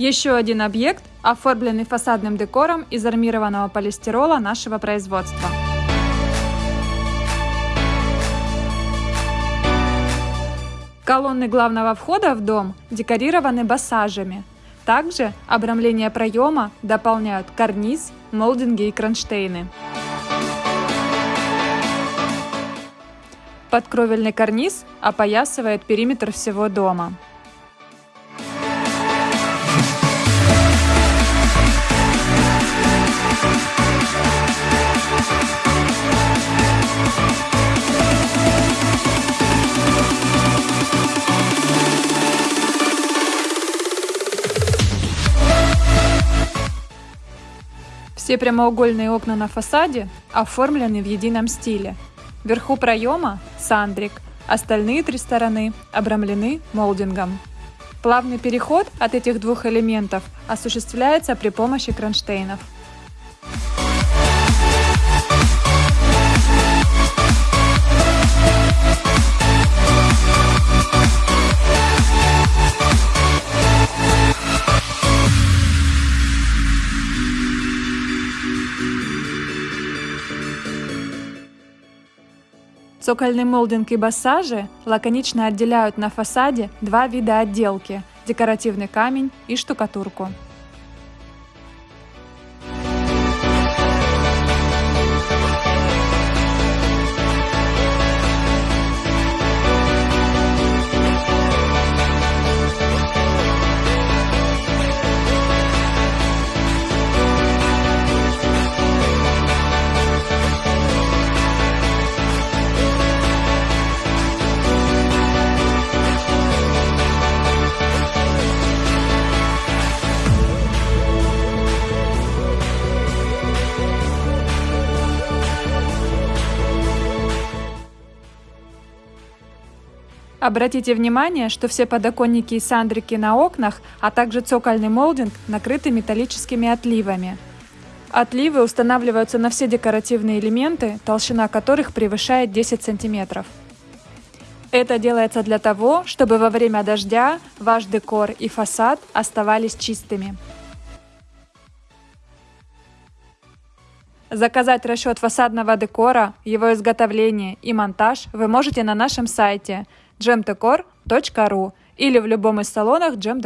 Еще один объект, оформленный фасадным декором из армированного полистирола нашего производства. Колонны главного входа в дом декорированы басажами. Также обрамление проема дополняют карниз, молдинги и кронштейны. Подкровельный карниз опоясывает периметр всего дома. Все прямоугольные окна на фасаде оформлены в едином стиле. Вверху проема – сандрик, остальные три стороны обрамлены молдингом. Плавный переход от этих двух элементов осуществляется при помощи кронштейнов. Цокольный молдинг и бассажи лаконично отделяют на фасаде два вида отделки – декоративный камень и штукатурку. Обратите внимание, что все подоконники и сандрики на окнах, а также цокольный молдинг накрыты металлическими отливами. Отливы устанавливаются на все декоративные элементы, толщина которых превышает 10 см. Это делается для того, чтобы во время дождя ваш декор и фасад оставались чистыми. Заказать расчет фасадного декора, его изготовление и монтаж вы можете на нашем сайте – gemdecor.ru или в любом из салонов Gem